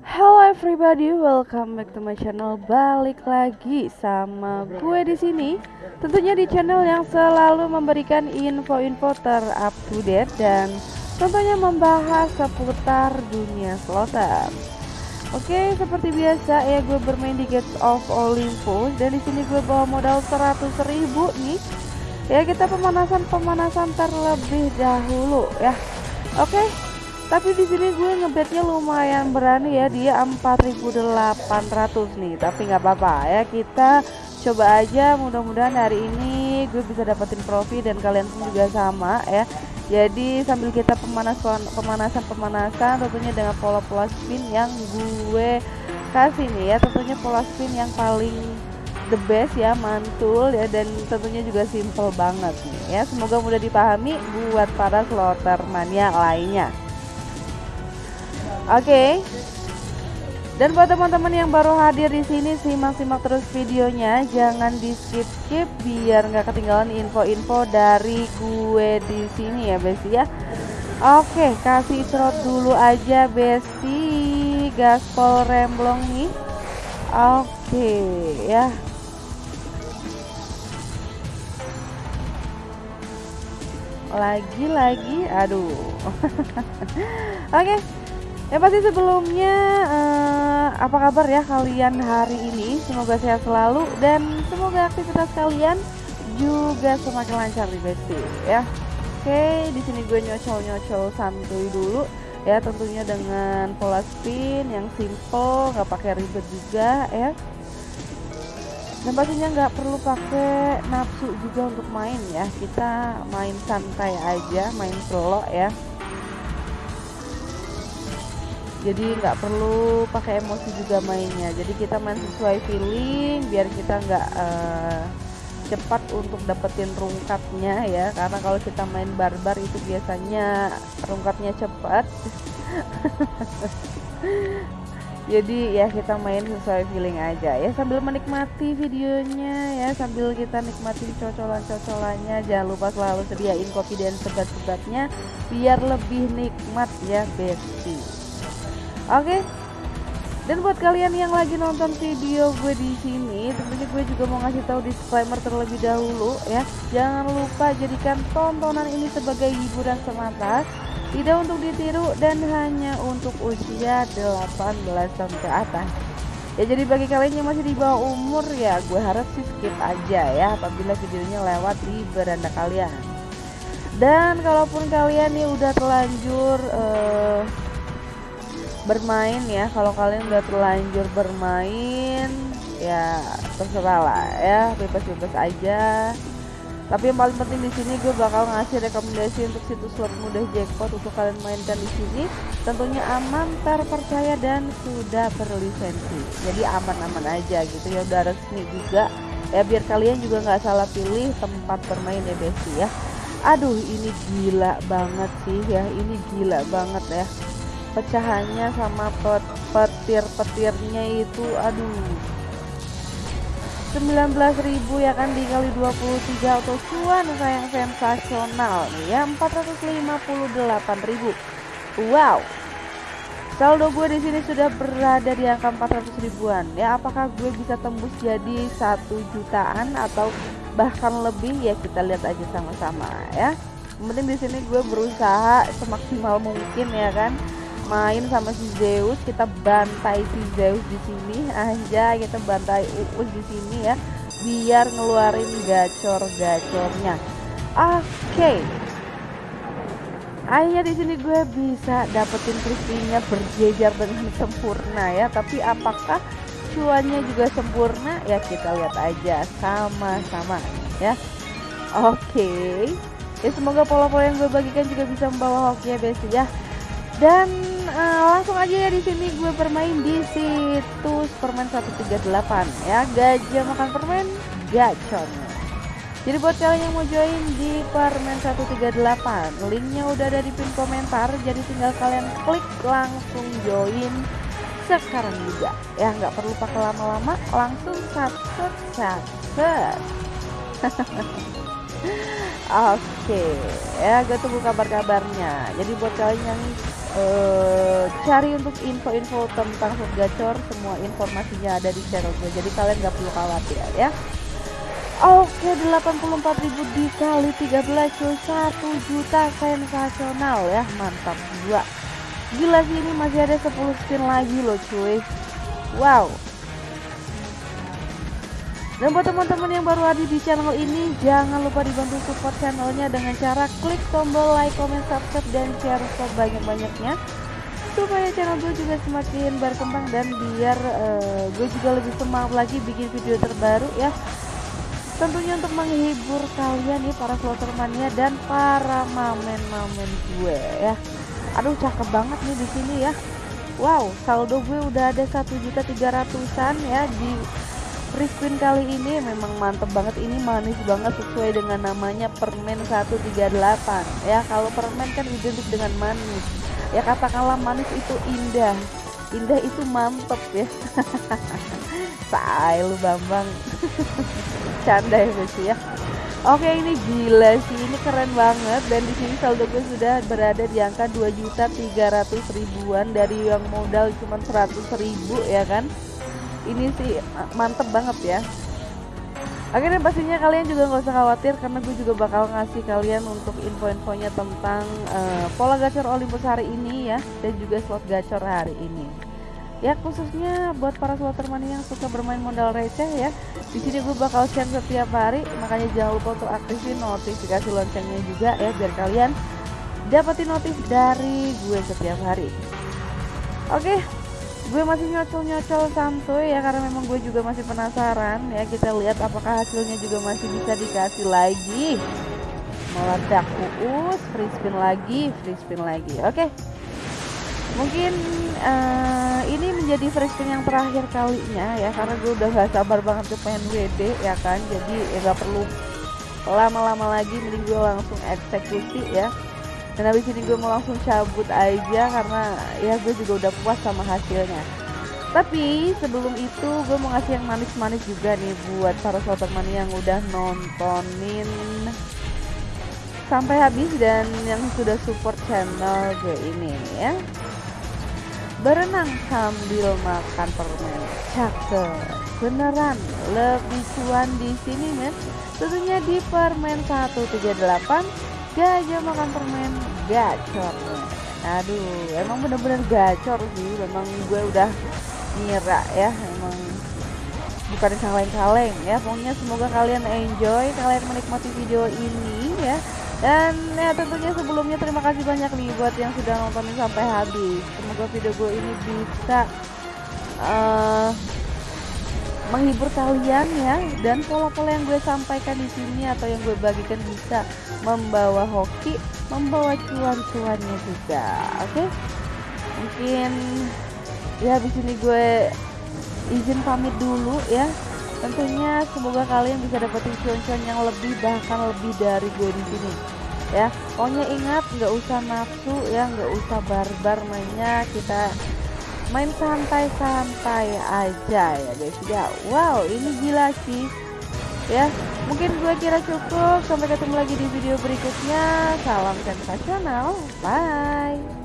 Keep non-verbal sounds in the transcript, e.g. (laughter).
Hello everybody, welcome back to my channel. Balik lagi sama gue di sini. Tentunya di channel yang selalu memberikan info-info terup to date dan tentunya membahas seputar dunia slotter. Oke, seperti biasa ya gue bermain di Gates of Olympus dan di sini gue bawa modal 100.000 nih. Ya kita pemanasan-pemanasan terlebih dahulu ya. Oke, tapi di sini gue ngebetnya lumayan berani ya dia 4800 nih. Tapi nggak apa-apa ya kita coba aja. Mudah-mudahan hari ini gue bisa dapetin profit dan kalian pun juga sama ya. Jadi sambil kita pemanasan pemanasan pemanasan tentunya dengan pola-pola spin yang gue kasih nih ya. Tentunya pola spin yang paling the best ya mantul ya. Dan tentunya juga simple banget nih ya. Semoga mudah dipahami buat para slotter mania lainnya Oke. Okay. Dan buat teman-teman yang baru hadir di sini simak-simak terus videonya, jangan di skip-skip biar nggak ketinggalan info-info dari gue di sini ya, Besti ya. Oke, kasih trot dulu aja, Besti. Gaspol remblong nih. Oke, ya. Lagi-lagi, aduh. (laughs) Oke. Ya pasti sebelumnya uh, apa kabar ya kalian hari ini? Semoga sehat selalu dan semoga aktivitas kalian juga semakin lancar di Besti ya. Oke, di sini gue nyocol-nyocol santuy dulu ya tentunya dengan pola spin yang simple, nggak pakai ribet juga ya. Dan pastinya nggak perlu pakai nafsu juga untuk main ya. Kita main santai aja, main slow ya jadi nggak perlu pakai emosi juga mainnya. Jadi kita main sesuai feeling biar kita nggak uh, cepat untuk dapetin rungkatnya ya. Karena kalau kita main barbar itu biasanya rungkatnya cepat. (laughs) Jadi ya kita main sesuai feeling aja ya sambil menikmati videonya ya sambil kita nikmati cocolan-cocolannya. Jangan lupa selalu sediain kopi dan sebat-sebatnya biar lebih nikmat ya bestie Oke. Dan buat kalian yang lagi nonton video gue di sini, tentunya gue juga mau ngasih tahu disclaimer terlebih dahulu ya. Jangan lupa jadikan tontonan ini sebagai hiburan semata, tidak untuk ditiru dan hanya untuk usia 18 tahun ke atas. Ya jadi bagi kalian yang masih di bawah umur ya gue harap sih skip aja ya apabila videonya lewat di beranda kalian. Dan kalaupun kalian nih udah terlanjur uh, bermain ya. Kalau kalian udah terlanjur bermain ya terserah lah ya. Bebas-bebas aja. Tapi yang paling penting di sini gue bakal ngasih rekomendasi untuk situs slot mudah jackpot untuk kalian mainkan di sini. Tentunya aman terpercaya dan sudah berlisensi. Jadi aman-aman aja gitu. Ya udah resmi juga. Ya biar kalian juga nggak salah pilih tempat bermain ya besti ya. Aduh ini gila banget sih ya. Ini gila banget ya pecahannya sama pet petir-petirnya itu aduh. 19.000 ya kan dikali 23 atau cuan sayang sensasional nih ya 458.000 wow. Saldo gue di sini sudah berada di angka 400 ribuan. Ya apakah gue bisa tembus jadi satu jutaan atau bahkan lebih? Ya kita lihat aja sama-sama ya. Penting di sini gue berusaha semaksimal mungkin ya kan main sama si Zeus kita bantai si Zeus di sini. Aja kita bantai Uus di sini ya biar ngeluarin gacor-gacornya. Oke. Okay. akhirnya di sini gue bisa dapetin crispy berjejer dengan sempurna ya tapi apakah cuannya juga sempurna? Ya kita lihat aja sama-sama ya. Oke. Okay. ya semoga pola-pola yang gue bagikan juga bisa membawa hoki ya besti ya. Dan uh, langsung aja ya di sini gue bermain di situs permen 138 ya gajah makan permen gacon jadi buat kalian yang mau join di permen 138 linknya udah ada di pin komentar. Jadi tinggal kalian klik langsung join sekarang juga. Ya nggak perlu pakai lama-lama langsung satu (laughs) satu Oke, ya gue tunggu kabar-kabarnya. Jadi buat kalian yang uh, cari untuk info-info tentang food gacor, semua informasinya ada di channel gue. Jadi kalian nggak perlu khawatir ya. Oke, 84.000 dikali 13 cuy, 1 juta sensasional ya, mantap gua. Gila sih ini masih ada 10 spin lagi loh cuy. Wow, dan buat teman-teman yang baru hadir di channel ini, jangan lupa dibantu support channelnya dengan cara klik tombol like, comment, subscribe, dan share sebanyak-banyaknya supaya channel gue juga semakin berkembang dan biar uh, gue juga lebih semangat lagi bikin video terbaru ya. Tentunya untuk menghibur kalian nih para slotter mania dan para mamen-mamen gue ya. Aduh cakep banget nih di sini ya. Wow saldo gue udah ada satu juta tiga ratusan ya di spin kali ini memang mantep banget. Ini manis banget sesuai dengan namanya permen 138 ya kalau permen kan identik dengan manis. Ya katakanlah manis itu indah. Indah itu mantep ya. (laughs) Say lu bambang. (laughs) Canda ya sih ya. Oke ini gila sih. Ini keren banget. Dan di sini saldo gue sudah berada di angka 2 juta 300 ribuan. Dari yang modal cuma 100 ribu ya kan ini sih mantep banget ya Akhirnya pastinya kalian juga nggak usah khawatir karena gue juga bakal ngasih kalian untuk info-infonya tentang uh, pola gacor Olympus hari ini ya dan juga slot gacor hari ini. Ya khususnya buat para slotter money yang suka bermain modal receh ya. Di sini gue bakal share setiap hari, makanya jangan lupa untuk aktifin notifikasi loncengnya juga ya biar kalian dapetin notif dari gue setiap hari. Oke, gue masih nyocol-nyocol santuy ya karena memang gue juga masih penasaran ya. Kita lihat apakah hasilnya juga masih bisa dikasih lagi. Meledak uus free spin lagi free spin lagi. Oke. Mungkin uh, ini menjadi free spin yang terakhir kalinya ya karena gue udah gak sabar banget ke pengen WD ya kan? Jadi ya gak perlu lama-lama lagi mending gue langsung eksekusi ya dan habis ini gue mau langsung cabut aja karena ya gue juga udah puas sama hasilnya. Tapi sebelum itu gue mau ngasih yang manis-manis juga nih buat para sobat mani yang udah nontonin sampai habis dan yang sudah support channel gue ini ya. Berenang sambil makan permen. Cakep. Beneran lebih cuan di sini men. Tentunya di permen 138 gajah makan permen. Gacor. Aduh emang bener-bener gacor sih. Memang gue udah ngira ya emang bukan kaleng-kaleng ya. Pokoknya semoga kalian enjoy kalian menikmati video ini ya. Dan ya tentunya sebelumnya terima kasih banyak nih buat yang sudah nontonin sampai habis. Semoga video gue ini bisa uh, menghibur kalian ya dan pola-pola yang gue sampaikan di sini atau yang gue bagikan bisa membawa hoki, membawa cuan-cuannya juga. Oke. Okay? Mungkin ya di sini gue izin pamit dulu ya. Tentunya semoga kalian bisa dapetin cuan-cuan yang lebih bahkan lebih dari gue di sini. Ya, pokoknya ingat nggak usah nafsu ya, nggak usah barbar mainnya kita main santai-santai aja ya guys. Ya wow ini gila sih. Ya mungkin gue kira cukup. Sampai ketemu lagi di video berikutnya. Salam sensasional. Bye